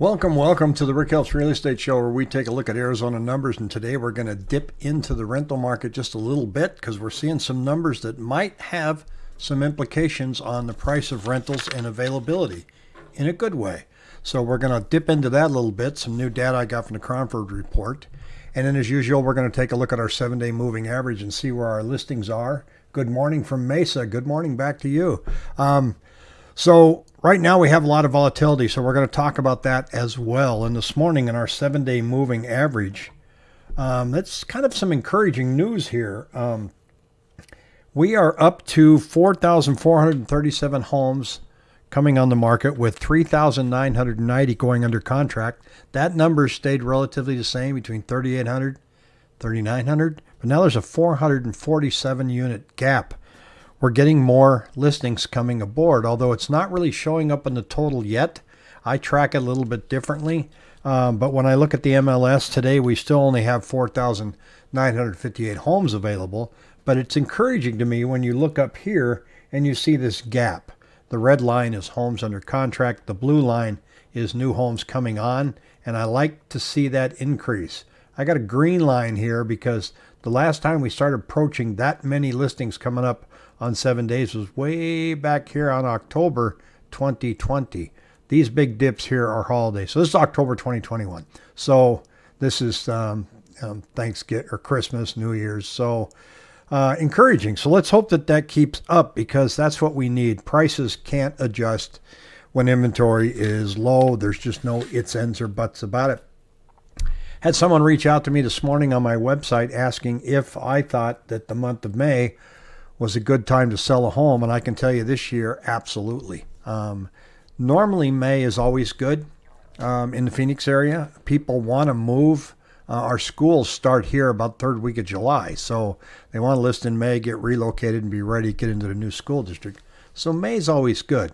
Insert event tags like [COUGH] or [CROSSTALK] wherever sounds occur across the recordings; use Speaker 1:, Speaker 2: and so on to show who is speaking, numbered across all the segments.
Speaker 1: Welcome, welcome to the Rick Helps Real Estate Show, where we take a look at Arizona numbers. And today we're going to dip into the rental market just a little bit because we're seeing some numbers that might have some implications on the price of rentals and availability in a good way. So we're going to dip into that a little bit. Some new data I got from the Cromford report. And then, as usual, we're going to take a look at our seven day moving average and see where our listings are. Good morning from Mesa. Good morning back to you. Um, so, right now we have a lot of volatility, so we're going to talk about that as well. And this morning, in our seven day moving average, um, that's kind of some encouraging news here. Um, we are up to 4,437 homes coming on the market with 3,990 going under contract. That number stayed relatively the same between 3,800 3,900, but now there's a 447 unit gap we're getting more listings coming aboard, although it's not really showing up in the total yet. I track it a little bit differently. Um, but when I look at the MLS today, we still only have 4,958 homes available. But it's encouraging to me when you look up here and you see this gap. The red line is homes under contract, the blue line is new homes coming on, and I like to see that increase. I got a green line here because the last time we started approaching that many listings coming up on seven days was way back here on October 2020. These big dips here are holidays. So this is October 2021. So this is um, um, Thanksgiving or Christmas, New Year's. So uh, encouraging. So let's hope that that keeps up because that's what we need. Prices can't adjust when inventory is low. There's just no its, ends, or buts about it. Had someone reach out to me this morning on my website asking if I thought that the month of May was a good time to sell a home. And I can tell you this year, absolutely. Um, normally, May is always good um, in the Phoenix area. People want to move. Uh, our schools start here about third week of July, so they want to list in May, get relocated, and be ready to get into the new school district. So May is always good.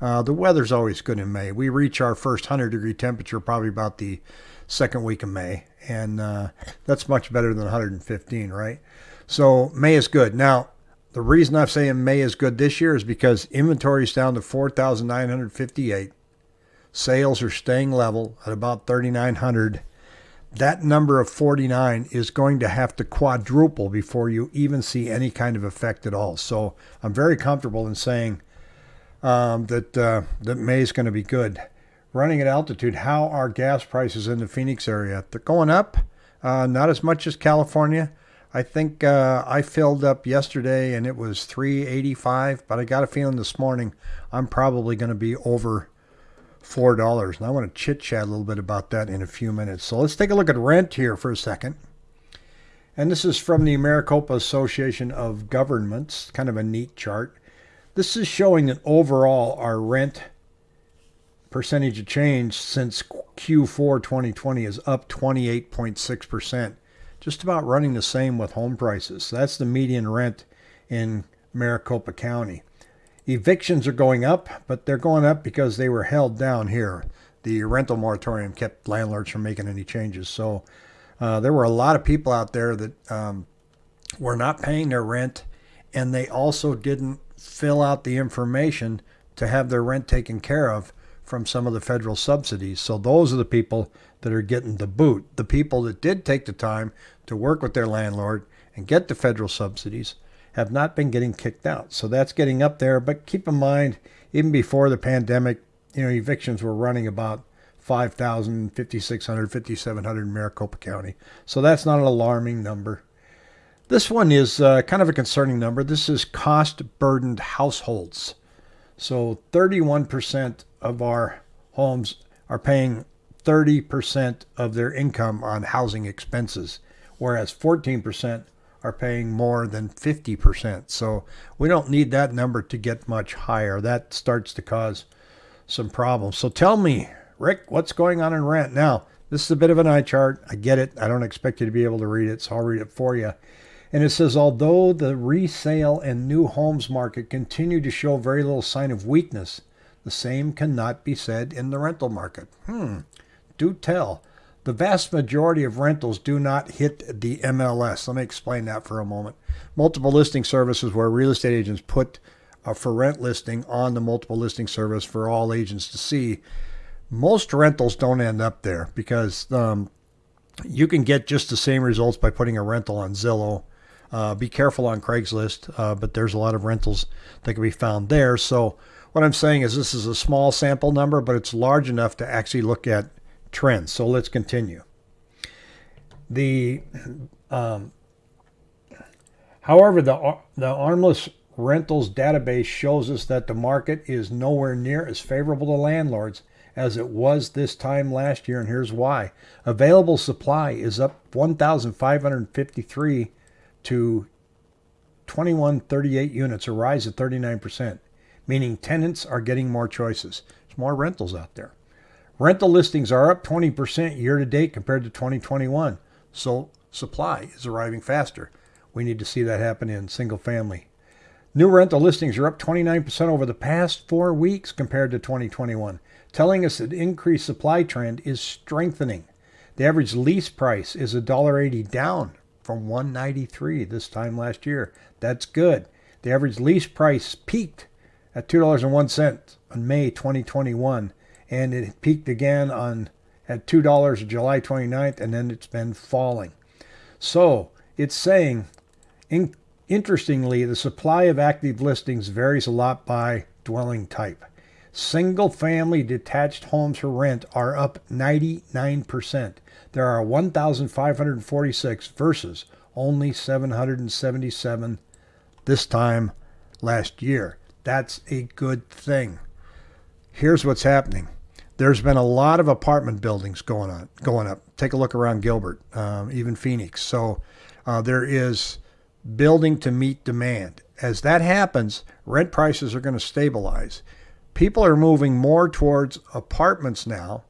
Speaker 1: Uh, the weather's always good in May. We reach our first 100 degree temperature probably about the second week of May, and uh, that's much better than 115, right? So May is good. Now, the reason I'm saying May is good this year is because inventory is down to 4,958. Sales are staying level at about 3,900. That number of 49 is going to have to quadruple before you even see any kind of effect at all. So I'm very comfortable in saying um, that uh, that May is going to be good. Running at altitude, how are gas prices in the Phoenix area? They're going up, uh, not as much as California I think uh, I filled up yesterday and it was 385, but I got a feeling this morning I'm probably going to be over four dollars. And I want to chit chat a little bit about that in a few minutes. So let's take a look at rent here for a second. And this is from the Maricopa Association of Governments, kind of a neat chart. This is showing that overall our rent percentage of change since Q4 2020 is up 28.6 percent just about running the same with home prices. That's the median rent in Maricopa County. Evictions are going up, but they're going up because they were held down here. The rental moratorium kept landlords from making any changes. So uh, there were a lot of people out there that um, were not paying their rent, and they also didn't fill out the information to have their rent taken care of from some of the federal subsidies. So those are the people that are getting the boot. The people that did take the time to work with their landlord and get the federal subsidies have not been getting kicked out. So that's getting up there. But keep in mind, even before the pandemic, you know, evictions were running about 5,000, 5,600, 5,700 in Maricopa County. So that's not an alarming number. This one is uh, kind of a concerning number. This is cost burdened households. So 31% of our homes are paying 30% of their income on housing expenses, whereas 14% are paying more than 50%. So we don't need that number to get much higher. That starts to cause some problems. So tell me, Rick, what's going on in rent? Now, this is a bit of an eye chart. I get it. I don't expect you to be able to read it, so I'll read it for you. And it says, although the resale and new homes market continue to show very little sign of weakness, the same cannot be said in the rental market. Hmm do tell. The vast majority of rentals do not hit the MLS. Let me explain that for a moment. Multiple listing services where real estate agents put a for rent listing on the multiple listing service for all agents to see. Most rentals don't end up there because um, you can get just the same results by putting a rental on Zillow. Uh, be careful on Craigslist, uh, but there's a lot of rentals that can be found there. So, what I'm saying is this is a small sample number, but it's large enough to actually look at trends. So let's continue. The, um, however, the the ARMLS Rentals database shows us that the market is nowhere near as favorable to landlords as it was this time last year, and here's why. Available supply is up 1,553 to 2138 units, a rise of 39%, meaning tenants are getting more choices. There's more rentals out there. Rental listings are up 20% year to date compared to 2021. So supply is arriving faster. We need to see that happen in single family. New rental listings are up 29% over the past four weeks compared to 2021, telling us that increased supply trend is strengthening. The average lease price is $1.80 down from 193 this time last year. That's good. The average lease price peaked at $2.01 on May 2021 and it peaked again on at $2 July 29th, and then it's been falling. So it's saying, in, interestingly, the supply of active listings varies a lot by dwelling type. Single family detached homes for rent are up 99%. There are 1,546 versus only 777 this time last year. That's a good thing. Here's what's happening there's been a lot of apartment buildings going on, going up. Take a look around Gilbert, um, even Phoenix. So uh, there is building to meet demand. As that happens, rent prices are going to stabilize. People are moving more towards apartments now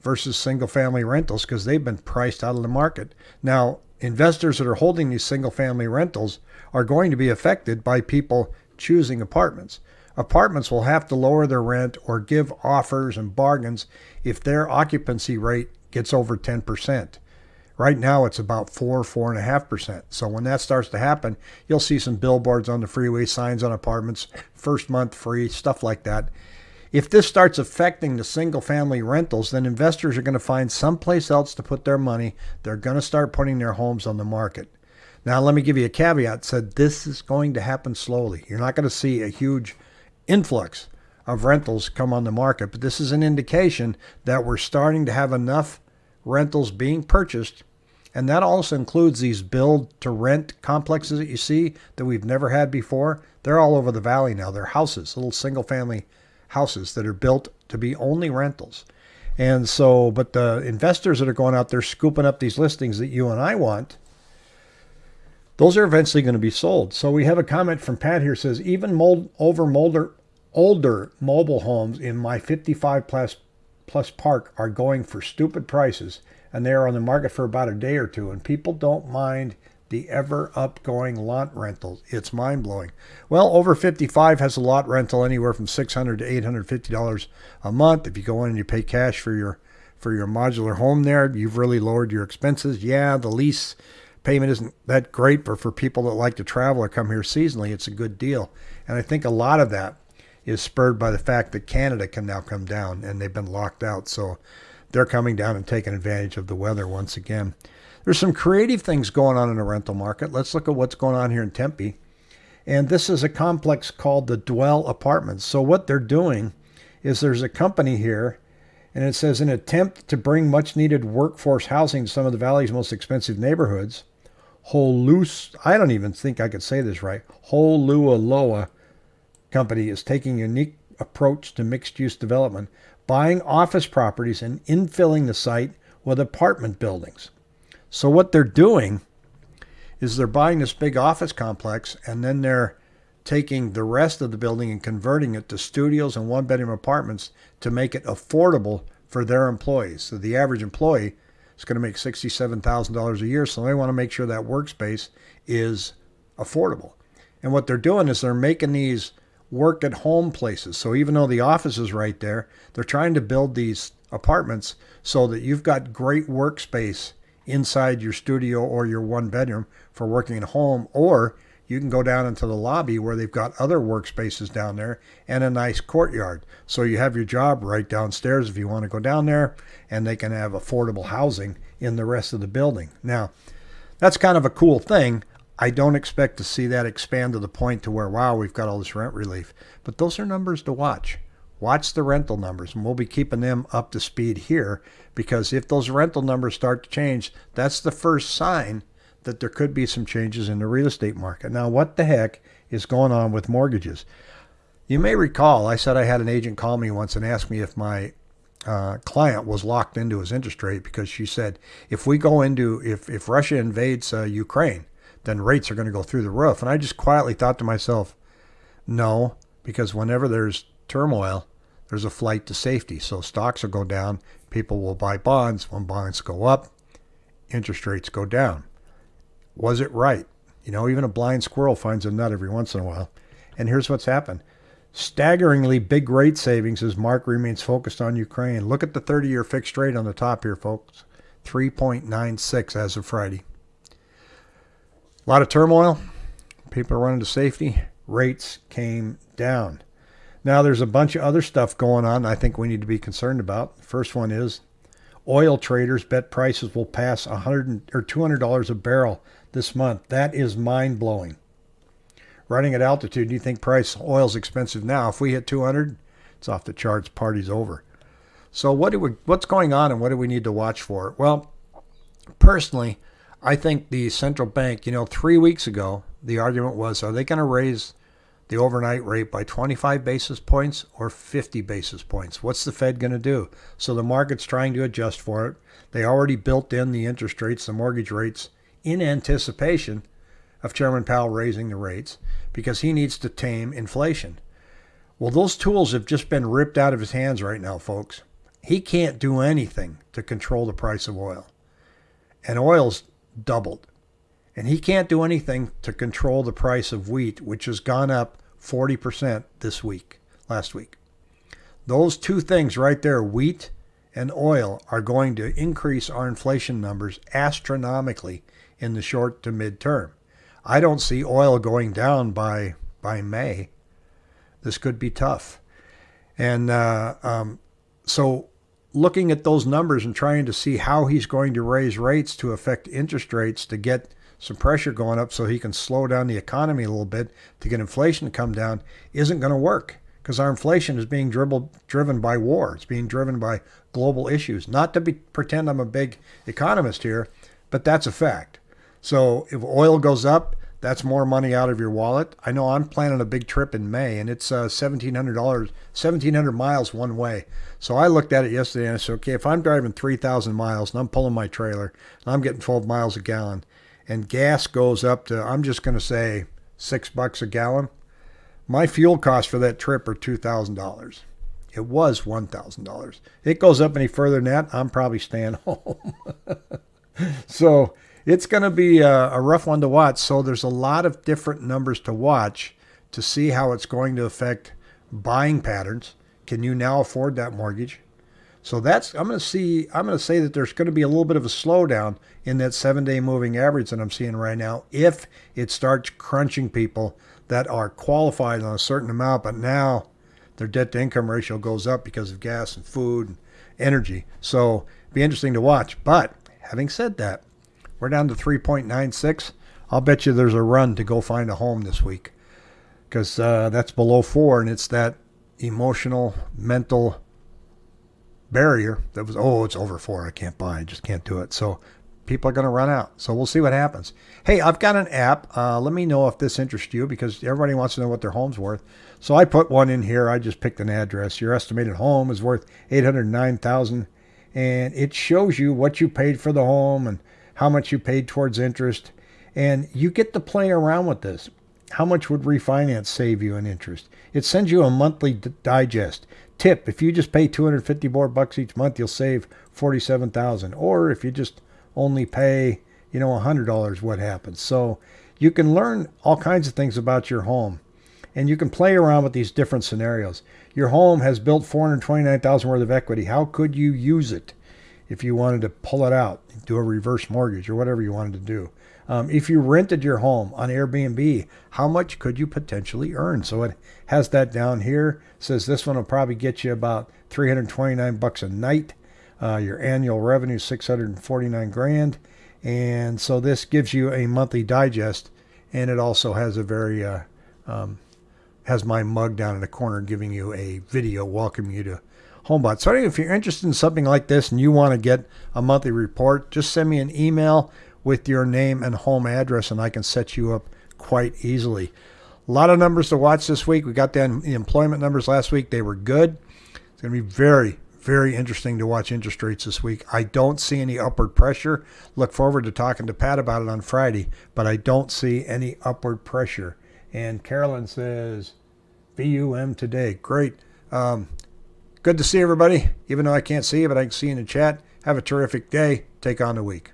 Speaker 1: versus single family rentals because they've been priced out of the market. Now, investors that are holding these single family rentals are going to be affected by people choosing apartments. Apartments will have to lower their rent or give offers and bargains if their occupancy rate gets over 10%. Right now, it's about 4, 4.5%. So when that starts to happen, you'll see some billboards on the freeway, signs on apartments, first month free, stuff like that. If this starts affecting the single family rentals, then investors are going to find someplace else to put their money. They're going to start putting their homes on the market. Now, let me give you a caveat. Said this is going to happen slowly. You're not going to see a huge influx of rentals come on the market, but this is an indication that we're starting to have enough rentals being purchased. And that also includes these build to rent complexes that you see that we've never had before. They're all over the valley now. They're houses, little single family houses that are built to be only rentals. And so, but the investors that are going out there scooping up these listings that you and I want, those are eventually going to be sold. So we have a comment from Pat here says even mold over molder older mobile homes in my 55 plus plus park are going for stupid prices and they are on the market for about a day or two and people don't mind the ever upgoing lot rentals. It's mind blowing. Well, over 55 has a lot rental anywhere from 600 to 850 dollars a month. If you go in and you pay cash for your for your modular home there, you've really lowered your expenses. Yeah, the lease payment isn't that great, but for people that like to travel or come here seasonally, it's a good deal. And I think a lot of that is spurred by the fact that Canada can now come down and they've been locked out. So they're coming down and taking advantage of the weather once again. There's some creative things going on in the rental market. Let's look at what's going on here in Tempe. And this is a complex called the Dwell Apartments. So what they're doing is there's a company here and it says an attempt to bring much needed workforce housing to some of the valley's most expensive neighborhoods. Holus, I don't even think I could say this right. Holualoa Company is taking a unique approach to mixed use development, buying office properties and infilling the site with apartment buildings. So, what they're doing is they're buying this big office complex and then they're taking the rest of the building and converting it to studios and one bedroom apartments to make it affordable for their employees. So, the average employee is going to make $67,000 a year. So they want to make sure that workspace is affordable. And what they're doing is they're making these work at home places. So even though the office is right there, they're trying to build these apartments so that you've got great workspace inside your studio or your one bedroom for working at home, or you can go down into the lobby where they've got other workspaces down there and a nice courtyard. So you have your job right downstairs if you want to go down there, and they can have affordable housing in the rest of the building. Now, that's kind of a cool thing. I don't expect to see that expand to the point to where, wow, we've got all this rent relief. But those are numbers to watch. Watch the rental numbers, and we'll be keeping them up to speed here because if those rental numbers start to change, that's the first sign that there could be some changes in the real estate market. Now, what the heck is going on with mortgages? You may recall I said I had an agent call me once and ask me if my uh, client was locked into his interest rate because she said if we go into if if Russia invades uh, Ukraine, then rates are going to go through the roof. And I just quietly thought to myself, no, because whenever there's turmoil, there's a flight to safety. So stocks will go down, people will buy bonds. When bonds go up, interest rates go down. Was it right? You know, even a blind squirrel finds a nut every once in a while. And here's what's happened staggeringly big rate savings as Mark remains focused on Ukraine. Look at the 30 year fixed rate on the top here, folks 3.96 as of Friday. A lot of turmoil. People are running to safety. Rates came down. Now, there's a bunch of other stuff going on I think we need to be concerned about. First one is oil traders bet prices will pass 100 or $200 a barrel this month. That is mind blowing. Running at altitude, you think price oil's expensive now. If we hit 200, it's off the charts. Party's over. So what do we, what's going on and what do we need to watch for? Well, personally, I think the central bank, you know, three weeks ago, the argument was, are they going to raise the overnight rate by 25 basis points or 50 basis points? What's the Fed going to do? So the market's trying to adjust for it. They already built in the interest rates, the mortgage rates, in anticipation of Chairman Powell raising the rates because he needs to tame inflation. Well, those tools have just been ripped out of his hands right now, folks. He can't do anything to control the price of oil. And oil's doubled. And he can't do anything to control the price of wheat, which has gone up 40% this week, last week. Those two things right there, wheat and oil, are going to increase our inflation numbers astronomically in the short to mid term. I don't see oil going down by by May. This could be tough, and uh, um, so looking at those numbers and trying to see how he's going to raise rates to affect interest rates to get some pressure going up so he can slow down the economy a little bit to get inflation to come down isn't going to work because our inflation is being dribbled, driven by war. It's being driven by global issues. Not to be, pretend I'm a big economist here, but that's a fact. So if oil goes up, that's more money out of your wallet. I know I'm planning a big trip in May, and it's uh, seventeen hundred dollars, seventeen hundred miles one way. So I looked at it yesterday and I said, okay, if I'm driving three thousand miles and I'm pulling my trailer and I'm getting twelve miles a gallon, and gas goes up to I'm just going to say six bucks a gallon, my fuel costs for that trip are two thousand dollars. It was one thousand dollars. It goes up any further than that, I'm probably staying [LAUGHS] home. so it's going to be a, a, rough one to watch. So there's a lot of different numbers to watch to see how it's going to affect buying patterns. Can you now afford that mortgage? So that's I'm going to see I'm going to say that there's going to be a little bit of a slowdown in that 7-day moving average that I'm seeing right now if it starts crunching people that are qualified on a certain amount but now their debt to income ratio goes up because of gas and food and energy. So be interesting to watch. But having said that, we're down to 3.96. I'll bet you there's a run to go find a home this week because uh, that's below four, and it's that emotional, mental barrier that was, oh, it's over four. I can't buy. I just can't do it. So people are going to run out. So we'll see what happens. Hey, I've got an app. Uh, let me know if this interests you because everybody wants to know what their home's worth. So I put one in here. I just picked an address. Your estimated home is worth 809,000 and it shows you what you paid for the home and how much you paid towards interest, and you get to play around with this. How much would refinance save you in interest? It sends you a monthly digest. Tip, if you just pay 250 more bucks each month, you'll save 47,000. Or if you just only pay, you know, $100, what happens? So you can learn all kinds of things about your home. and you can play around with these different scenarios. Your home has built 429,000 worth of equity. How could you use it if you wanted to pull it out, do a reverse mortgage or whatever you wanted to do? Um, if you rented your home on Airbnb, how much could you potentially earn? So it has that down here. It says this one will probably get you about 329 bucks a night. Uh, your annual revenue 649 grand, and so this gives you a monthly digest, and it also has a very uh, um, has my mug down in the corner giving you a video welcoming you to HomeBot. So if you're interested in something like this and you want to get a monthly report, just send me an email with your name and home address and I can set you up quite easily. A lot of numbers to watch this week. We got the employment numbers last week. They were good. It's going to be very, very interesting to watch interest rates this week. I don't see any upward pressure. Look forward to talking to Pat about it on Friday, but I don't see any upward pressure. And Carolyn says, VUM today. Great. Um, good to see everybody, even though I can't see you, but I can see you in the chat. Have a terrific day. Take on the week.